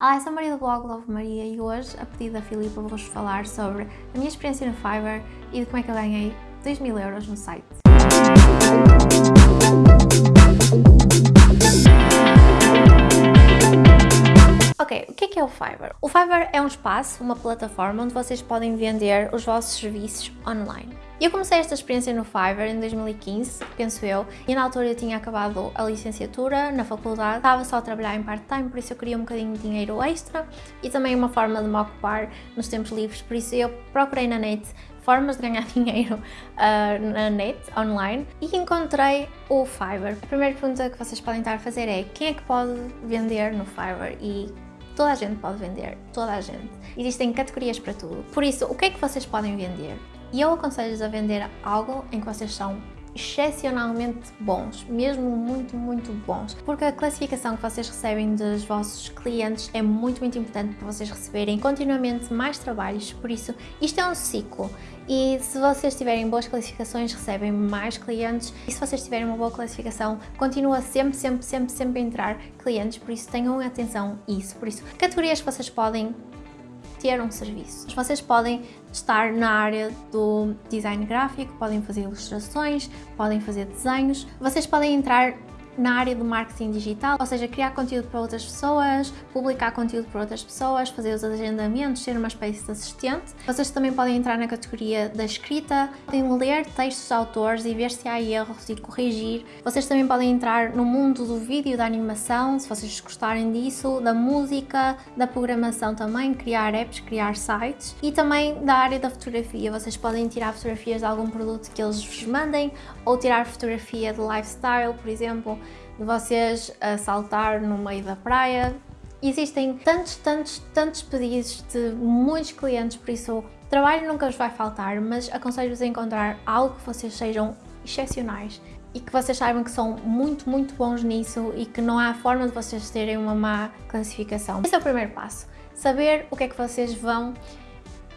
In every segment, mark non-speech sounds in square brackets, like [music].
Olá, sou Maria do blog Love Maria e hoje, a pedido da Filipa, vou-vos falar sobre a minha experiência no Fiverr e de como é que eu ganhei 2 mil euros no site. Ok, o que é que é o Fiverr? O Fiverr é um espaço, uma plataforma onde vocês podem vender os vossos serviços online. Eu comecei esta experiência no Fiverr em 2015, penso eu, e na altura eu tinha acabado a licenciatura na faculdade, estava só a trabalhar em part-time, por isso eu queria um bocadinho de dinheiro extra e também uma forma de me ocupar nos tempos livres, por isso eu procurei na net formas de ganhar [laughs] dinheiro uh, na net, online, e encontrei o Fiverr. A primeira pergunta que vocês podem estar a fazer é quem é que pode vender no Fiverr e toda a gente pode vender, toda a gente. Existem categorias para tudo. Por isso, o que é que vocês podem vender? E eu aconselho-vos a vender algo em que vocês são excepcionalmente bons, mesmo muito, muito bons, porque a classificação que vocês recebem dos vossos clientes é muito, muito importante para vocês receberem continuamente mais trabalhos, por isso isto é um ciclo. E se vocês tiverem boas classificações recebem mais clientes. E se vocês tiverem uma boa classificação continua sempre, sempre, sempre, sempre a entrar clientes, por isso tenham atenção a isso, por isso categorias que vocês podem ter um serviço. Vocês podem estar na área do design gráfico, podem fazer ilustrações, podem fazer desenhos, vocês podem entrar na área do marketing digital, ou seja, criar conteúdo para outras pessoas, publicar conteúdo para outras pessoas, fazer os agendamentos, ser uma espécie de assistente. Vocês também podem entrar na categoria da escrita, podem ler textos de autores e ver se há erros e corrigir. Vocês também podem entrar no mundo do vídeo, da animação, se vocês gostarem disso, da música, da programação também, criar apps, criar sites e também da área da fotografia. Vocês podem tirar fotografias de algum produto que eles vos mandem ou tirar fotografia de lifestyle, por exemplo, de vocês a saltar no meio da praia. Existem tantos, tantos, tantos pedidos de muitos clientes, por isso trabalho nunca vos vai faltar, mas aconselho-vos a encontrar algo que vocês sejam excepcionais e que vocês saibam que são muito, muito bons nisso e que não há forma de vocês terem uma má classificação. Esse é o primeiro passo, saber o que é que vocês vão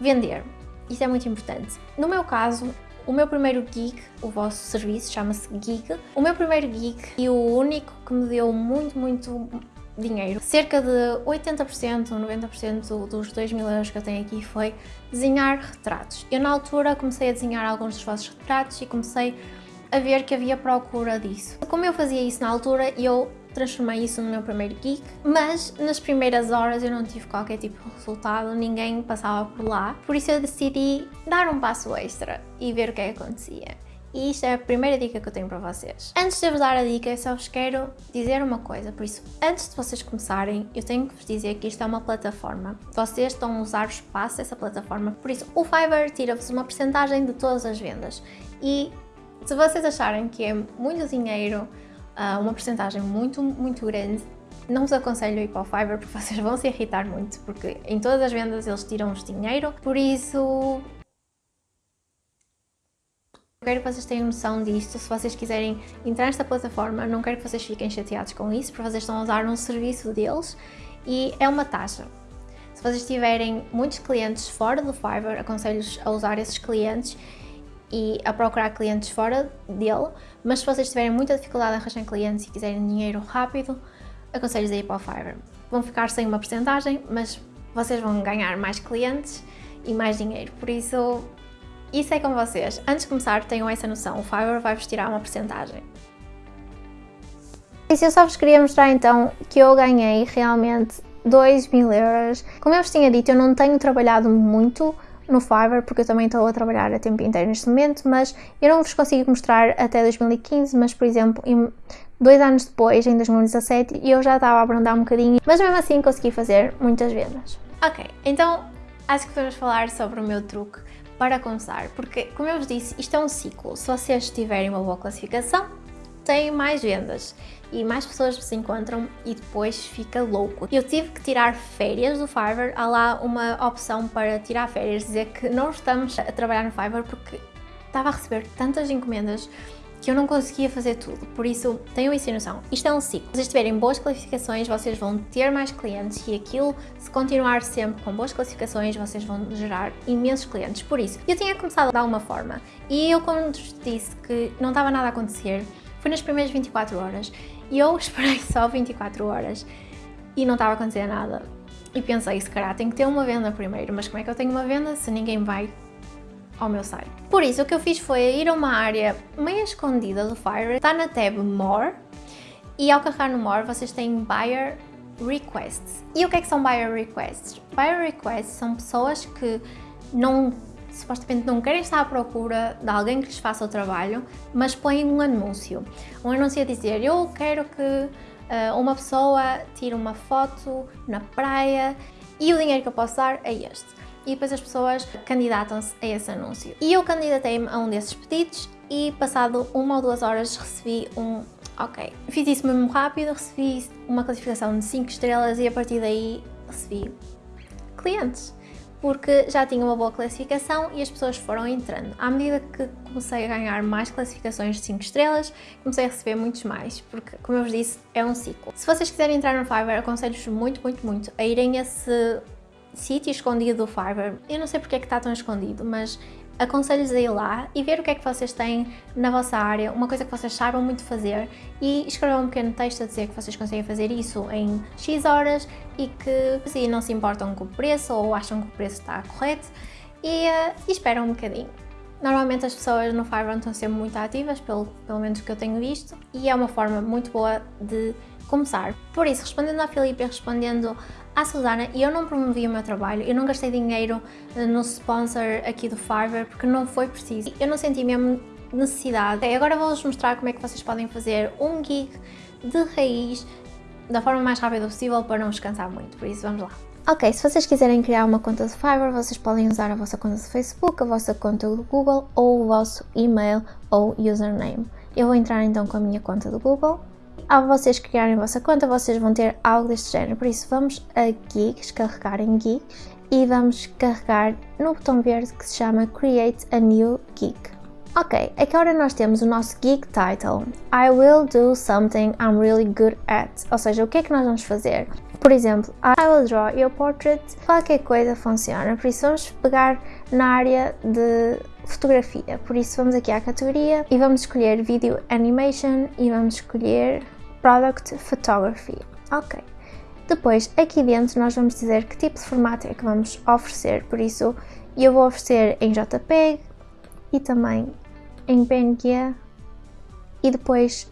vender. Isso é muito importante. No meu caso, o meu primeiro gig, o vosso serviço chama-se Gig, o meu primeiro gig e o único que me deu muito, muito dinheiro. Cerca de 80% ou 90% dos 2 mil euros que eu tenho aqui foi desenhar retratos. Eu na altura comecei a desenhar alguns dos vossos retratos e comecei a ver que havia procura disso. Como eu fazia isso na altura, eu transformei isso no meu primeiro gig, mas nas primeiras horas eu não tive qualquer tipo de resultado, ninguém passava por lá, por isso eu decidi dar um passo extra e ver o que é que acontecia. E isto é a primeira dica que eu tenho para vocês. Antes de vos dar a dica, eu só vos quero dizer uma coisa, por isso, antes de vocês começarem, eu tenho que vos dizer que isto é uma plataforma. Vocês estão a usar o espaço dessa plataforma, por isso, o Fiverr tira-vos uma porcentagem de todas as vendas. E se vocês acharem que é muito dinheiro uh, uma porcentagem muito, muito grande, não vos aconselho ir para o Fiverr porque [laughs] vocês vão se irritar muito, porque em todas as vendas eles tiram-vos dinheiro, por isso... Quero que vocês tenham noção disto, se vocês quiserem entrar nesta plataforma, não quero que vocês fiquem chateados com isso, porque vocês estão a usar um serviço deles e é uma taxa. Se vocês tiverem muitos clientes fora do Fiverr, aconselho-vos a usar esses clientes e a procurar clientes fora dele, mas se vocês tiverem muita dificuldade em arranjar clientes e quiserem dinheiro rápido, aconselho a ir para o Fiverr. Vão ficar sem uma porcentagem, mas vocês vão ganhar mais clientes e mais dinheiro, por isso, isso é com vocês. Antes de começar, tenham essa noção, o Fiverr vai-vos tirar uma porcentagem. E se eu só vos queria mostrar então que eu ganhei realmente 2 mil euros. Como eu vos tinha dito, eu não tenho trabalhado muito no Fiverr, porque eu também estou a trabalhar a tempo inteiro neste momento, mas eu não vos consigo mostrar até 2015, mas por exemplo, em, dois anos depois, em 2017, eu já estava a abrandar um bocadinho, mas mesmo assim consegui fazer muitas vendas. Ok, então acho que vamos falar sobre o meu truque para começar, porque como eu vos disse, isto é um ciclo, se vocês tiverem uma boa classificação, têm mais vendas e mais pessoas se encontram e depois fica louco. Eu tive que tirar férias do Fiverr, há lá uma opção para tirar férias, dizer que não estamos a trabalhar no Fiverr porque estava a receber tantas encomendas que eu não conseguia fazer tudo, por isso tenham isso em noção. Isto é um ciclo. Se vocês tiverem boas classificações, vocês vão ter mais clientes e aquilo, se continuar sempre com boas classificações, vocês vão gerar imensos clientes. Por isso, eu tinha começado de alguma forma e eu, como disse que não estava nada a acontecer, foi nas primeiras 24 horas e eu [laughs] esperei só 24 horas e não estava a acontecer nada. e pensei, se calhar tenho que ter uma venda primeiro, mas como é que eu tenho uma venda se ninguém vai ao meu site? Por isso, o que eu fiz foi ir a uma área meio escondida do Fiverr, está na tab More, e ao carregar no More vocês têm Buyer Requests. E o que é que são Buyer Requests? Buyer Requests são pessoas que não supostamente não querem estar à procura de alguém que lhes faça o trabalho, mas põem um anúncio. Um anúncio a dizer, eu quero que uh, uma pessoa tire uma foto na praia e o dinheiro que eu posso dar é este. E depois as pessoas candidatam-se a esse anúncio. E eu candidatei-me a um desses pedidos e passado uma ou duas horas recebi um ok. Fiz isso mesmo rápido, recebi uma classificação de 5 estrelas e a partir daí recebi clientes porque já tinha uma boa classificação e as pessoas foram entrando. À medida que comecei a ganhar mais classificações de 5 estrelas, comecei a receber muitos mais, porque, como eu vos disse, é um ciclo. Se vocês quiserem entrar no Fiverr, aconselho-vos muito, muito, muito a irem a esse sítio escondido do Fiverr. Eu não sei porque é que está tão escondido, mas aconselho-vos a ir lá e ver o que é que vocês têm na vossa área, uma coisa que vocês saibam muito fazer e escrever um pequeno texto a dizer que vocês conseguem fazer isso em X horas e que se não se importam com o preço ou acham que o preço está correto e, uh, e esperam um bocadinho. Normalmente as pessoas no Fiverr estão sempre muito ativas, pelo, pelo menos que eu tenho visto, e é uma forma muito boa de começar. Por isso, respondendo à Filipe e respondendo à Susana, eu não promovi o meu trabalho, eu não gastei dinheiro eh, no sponsor aqui do Fiverr porque não foi preciso. Eu não senti mesmo necessidade. Okay, agora vou-vos mostrar como é que vocês podem fazer um gig de raiz da forma mais rápida possível para não vos cansar muito, por isso vamos lá. Ok, se vocês quiserem criar uma conta de Fiverr, vocês podem usar a vossa conta de Facebook, a vossa conta do Google ou o vosso e-mail ou username. Eu vou entrar então com a minha conta do Google ao vocês criarem a vossa conta, vocês vão ter algo deste género. Por isso, vamos a Geeks, carregar em Geeks e vamos carregar no botão verde que se chama Create a New Geek. Ok, aqui agora nós temos o nosso Geek Title. I will do something I'm really good at. Ou seja, o que é que nós vamos fazer? Por exemplo, I will draw your portrait. Qualquer coisa funciona. Por isso vamos pegar na área de fotografia. Por isso vamos aqui à categoria e vamos escolher Video Animation e vamos escolher Product Photography. Ok. Depois, aqui dentro nós vamos dizer que tipo de formato é que vamos oferecer, por isso eu vou oferecer em JPEG e também em PNG e depois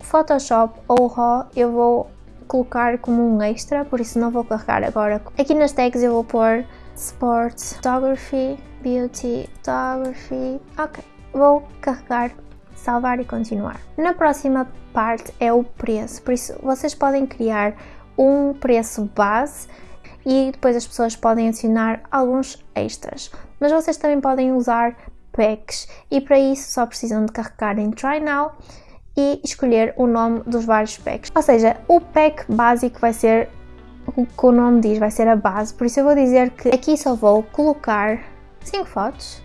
Photoshop ou RAW eu vou colocar como um extra, por isso não vou carregar agora. Aqui nas tags eu vou pôr Sport Photography, Beauty Photography, ok. Vou carregar salvar e continuar. Na próxima parte é o preço, por isso vocês podem criar um preço base e depois as pessoas podem adicionar alguns extras. Mas vocês também podem usar packs e para isso só precisam de carregar em Try Now e escolher o nome dos vários packs. Ou seja, o pack básico vai ser o que o nome diz, vai ser a base, por isso eu vou dizer que aqui só vou colocar 5 fotos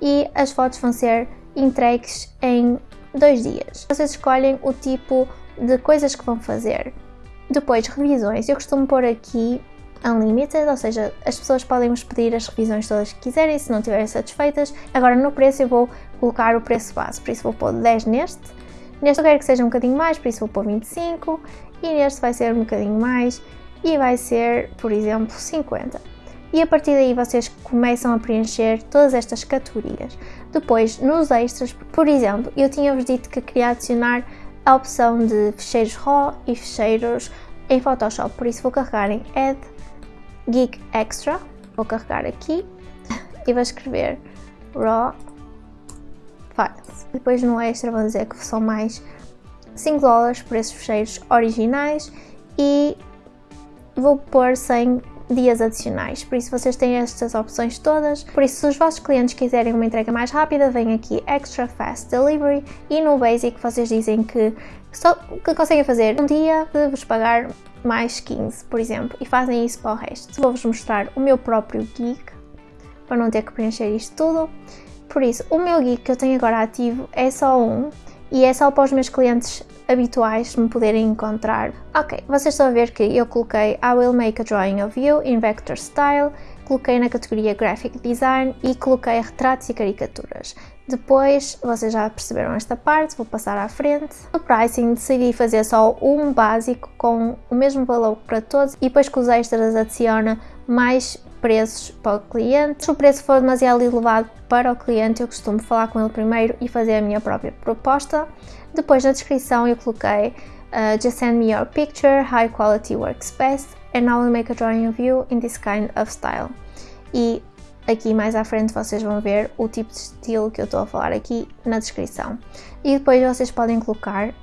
e as fotos vão ser entregues em dois dias. Vocês escolhem o tipo de coisas que vão fazer. Depois, revisões. Eu costumo pôr aqui unlimited, ou seja, as pessoas podem nos pedir as revisões todas que quiserem, se não estiverem satisfeitas. Agora, no preço, eu vou colocar o preço base, por isso vou pôr 10 neste. Neste eu quero que seja um bocadinho mais, por isso vou pôr 25. E neste vai ser um bocadinho mais e vai ser, por exemplo, 50 e a partir daí vocês começam a preencher todas estas categorias. Depois, nos extras, por exemplo, eu tinha-vos dito que queria adicionar a opção de fecheiros RAW e fecheiros em Photoshop, por isso vou carregar em Add Geek Extra, vou carregar aqui [laughs] e vou escrever RAW Files. Depois no extra vou dizer que são mais 5 dólares por esses fecheiros originais e vou pôr sem dias adicionais, por isso vocês têm estas opções todas. Por isso, se os vossos clientes quiserem uma entrega mais rápida, vem aqui Extra Fast Delivery e no Basic vocês dizem que, só, que conseguem fazer um dia de vos pagar mais 15, por exemplo, e fazem isso para o resto. Vou-vos mostrar o meu próprio gig, para não ter que preencher isto tudo. Por isso, o meu gig que eu tenho agora ativo é só um, e é só para os meus clientes habituais me poderem encontrar. Ok, vocês estão a ver que eu coloquei I will make a drawing of you in vector style, coloquei na categoria Graphic Design e coloquei retratos e caricaturas. Depois, vocês já perceberam esta parte, vou passar à frente. No pricing decidi fazer só um básico com o mesmo valor para todos e depois com os extras adiciona mais preços para o cliente. Se o preço for demasiado elevado para o cliente, eu costumo falar com ele primeiro e fazer a minha própria proposta. Depois na descrição eu coloquei uh, Just send me your picture, high quality works best and I will make a drawing of you in this kind of style. E Aqui mais à frente vocês vão ver o tipo de estilo que eu estou a falar aqui na descrição. E depois vocês podem colocar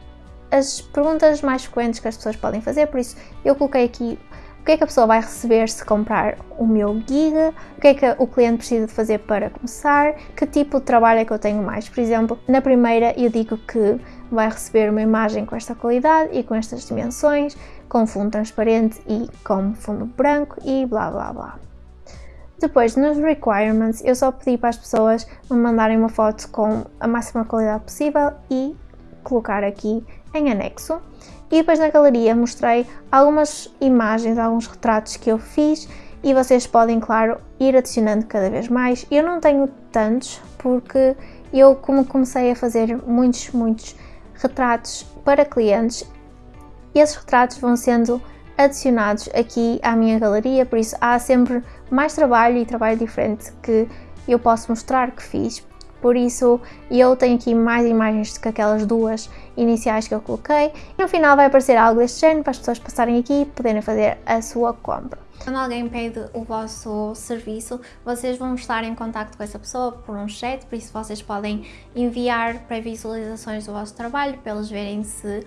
as perguntas mais frequentes que as pessoas podem fazer, por isso eu coloquei aqui o que é que a pessoa vai receber se comprar o meu gig, o que é que o cliente precisa de fazer para começar, que tipo de trabalho é que eu tenho mais. Por exemplo, na primeira eu digo que vai receber uma imagem com esta qualidade e com estas dimensões, com fundo transparente e com fundo branco e blá blá blá. Depois, nos requirements, eu só pedi para as pessoas me mandarem uma foto com a máxima qualidade possível e colocar aqui em anexo. E depois na galeria mostrei algumas imagens, alguns retratos que eu fiz e vocês podem, claro, ir adicionando cada vez mais. Eu não tenho tantos porque eu, como comecei a fazer muitos, muitos retratos para clientes, esses retratos vão sendo adicionados aqui à minha galeria, por isso há sempre mais trabalho e trabalho diferente que eu posso mostrar que fiz. Por isso eu tenho aqui mais imagens do que aquelas duas iniciais que eu coloquei. E no final vai aparecer algo deste género para as pessoas passarem aqui e poderem fazer a sua compra. Quando alguém pede o vosso serviço, vocês vão estar em contato com essa pessoa por um chat, por isso vocês podem enviar pré-visualizações do vosso trabalho para eles verem se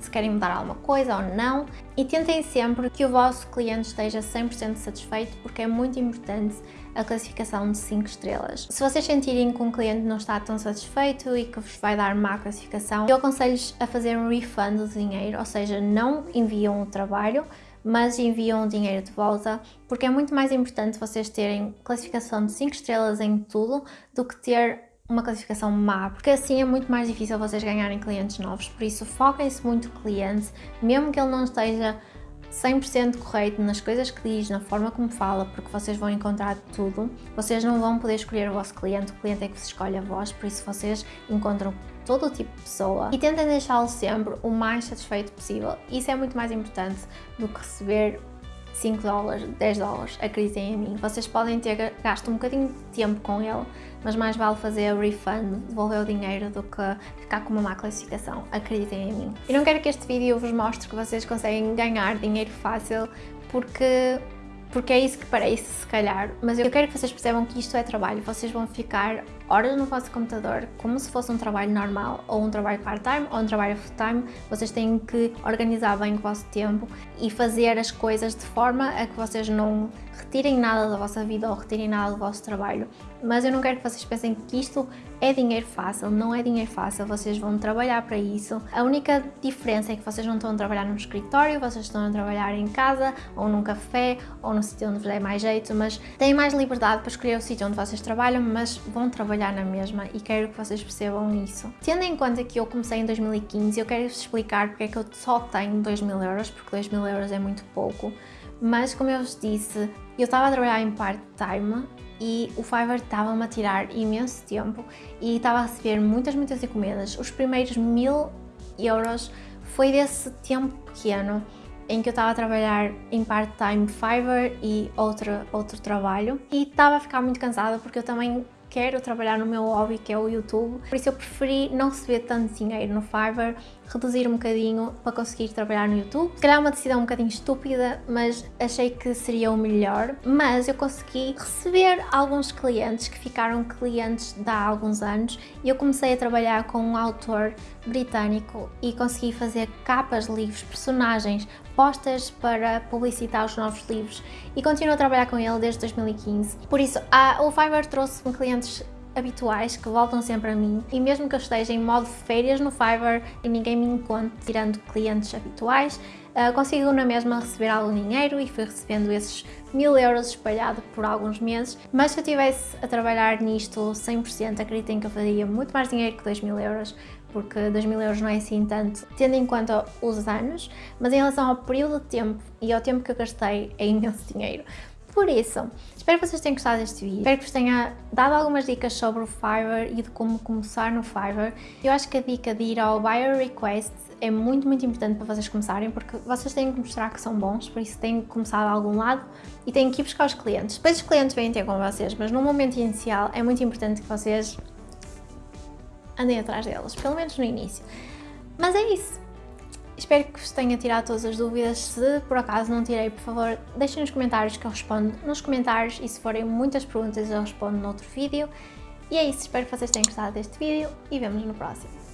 se querem mudar alguma coisa ou não e tentem sempre que o vosso cliente esteja 100% satisfeito porque é muito importante a classificação de 5 estrelas. Se vocês sentirem que um cliente não está tão satisfeito e que vos vai dar má classificação, eu aconselho-vos a fazer um refund do dinheiro, ou seja, não enviam o trabalho, mas enviam o dinheiro de volta, porque é muito mais importante vocês terem classificação de 5 estrelas em tudo do que ter uma classificação má, porque assim é muito mais difícil vocês ganharem clientes novos, por isso foquem-se muito no cliente, mesmo que ele não esteja 100% correto nas coisas que diz, na forma como fala, porque vocês vão encontrar tudo, vocês não vão poder escolher o vosso cliente, o cliente é que se escolhe a vós, por isso vocês encontram todo o tipo de pessoa e tentem deixá-lo sempre o mais satisfeito possível. Isso é muito mais importante do que receber 5 dólares, 10 dólares, acreditem em mim. Vocês podem ter gasto um bocadinho de tempo com ele, mas mais vale fazer o refund, devolver o dinheiro, do que ficar com uma má classificação, acreditem em mim. Eu não quero que este vídeo vos mostre que vocês conseguem ganhar dinheiro fácil, porque porque é isso que parece, se calhar, mas eu quero que vocês percebam que isto é trabalho, vocês vão ficar horas no vosso computador como se fosse um trabalho normal, ou um trabalho part-time, ou um trabalho full-time, vocês têm que organizar bem o vosso tempo e fazer as coisas de forma a que vocês não retirem nada da vossa vida ou retirem nada do vosso trabalho. Mas eu não quero que vocês pensem que isto é dinheiro fácil, não é dinheiro fácil, vocês vão trabalhar para isso. A única diferença é que vocês não estão a trabalhar num escritório, vocês estão a trabalhar em casa, ou num café, ou no sítio onde vos der mais jeito, mas têm mais liberdade para escolher o sítio onde vocês trabalham, mas vão trabalhar na mesma e quero que vocês percebam isso. Tendo em conta que eu comecei em 2015, eu quero-vos explicar porque é que eu só tenho 2 mil euros, porque 2 mil euros é muito pouco, mas como eu vos disse, eu estava a trabalhar em part-time e o Fiverr estava-me a tirar imenso tempo e estava a receber muitas, muitas encomendas. Os primeiros mil euros foi desse tempo pequeno em que eu estava a trabalhar em part-time Fiverr e outro, outro trabalho e estava a ficar muito cansada porque eu também quero trabalhar no meu hobby que é o YouTube, por isso eu preferi não receber tanto dinheiro no Fiverr, reduzir um bocadinho para conseguir trabalhar no YouTube. Se calhar é uma decisão um bocadinho estúpida, mas achei que seria o melhor. Mas eu consegui receber alguns clientes que ficaram clientes de há alguns anos e eu comecei a trabalhar com um autor britânico e consegui fazer capas de livros, personagens, postas para publicitar os novos livros e continuo a trabalhar com ele desde 2015. Por isso, a, o Fiverr trouxe-me clientes habituais que voltam sempre a mim e mesmo que eu esteja em modo férias no Fiverr e ninguém me encontre tirando clientes habituais, uh, consigo na mesma receber algum dinheiro e fui recebendo esses mil euros espalhado por alguns meses, mas se eu estivesse a trabalhar nisto 100%, acreditem que eu faria muito mais dinheiro que 2 mil euros, porque 2 mil euros não é assim tanto, tendo em conta os anos, mas em relação ao período de tempo e ao tempo que eu gastei é imenso [laughs] dinheiro. Por isso, espero que vocês tenham gostado deste vídeo, espero que vos tenha dado algumas dicas sobre o Fiverr e de como começar no Fiverr. Eu acho que a dica de ir ao Buyer Request é muito, muito importante para vocês começarem, porque vocês têm que mostrar que são bons, por isso têm que começar de algum lado e têm que ir buscar os clientes. Depois os clientes vêm ter com vocês, mas no momento inicial é muito importante que vocês andem atrás deles, pelo menos no início. Mas é isso. Espero que vos tenha tirado todas as dúvidas. Se por acaso não tirei, por favor, deixem nos comentários que eu respondo nos comentários e se forem muitas perguntas eu respondo no outro vídeo. E é isso, espero que vocês tenham gostado deste vídeo e vemos no próximo.